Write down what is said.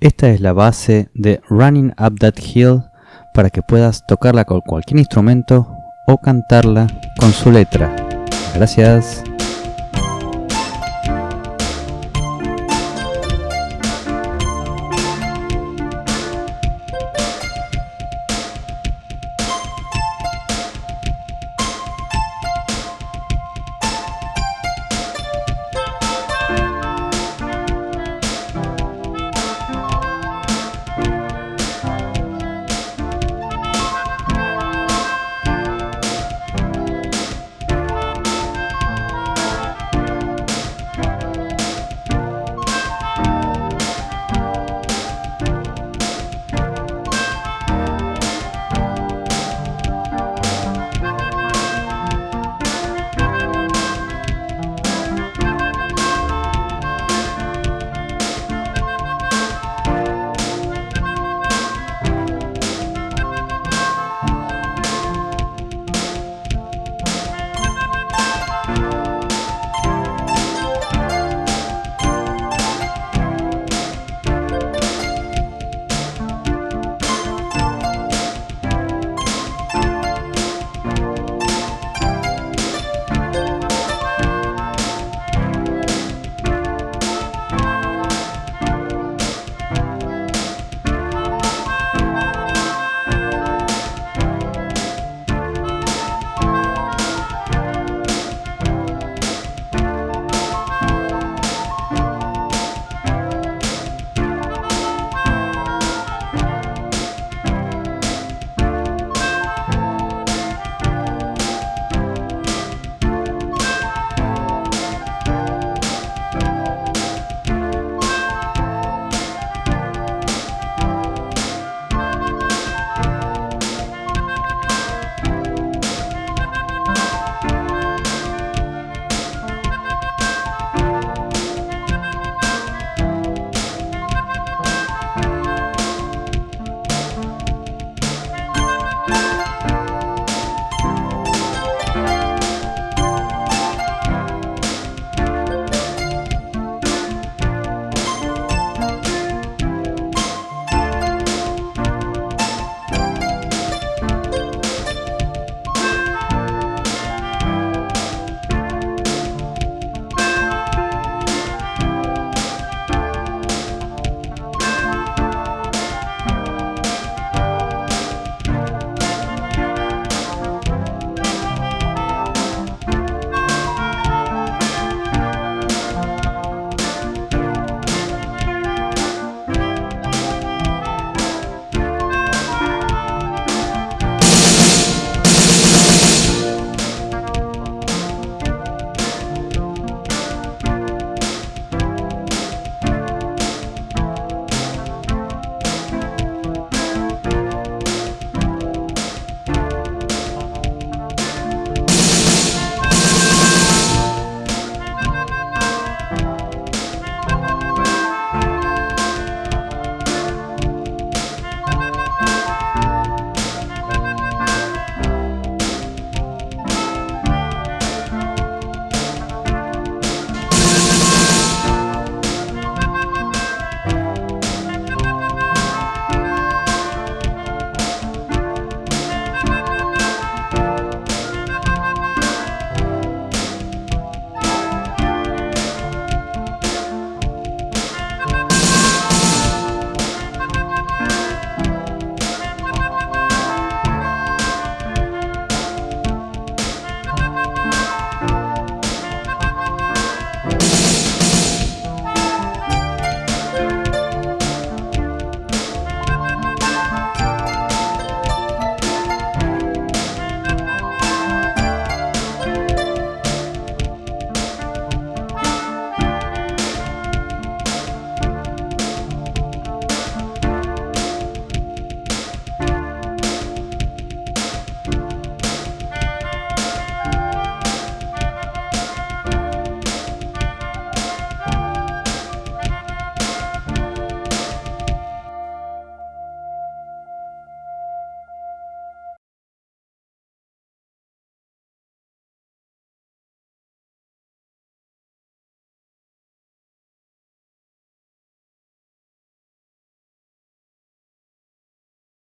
Esta es la base de Running Up That Hill para que puedas tocarla con cualquier instrumento o cantarla con su letra. Gracias.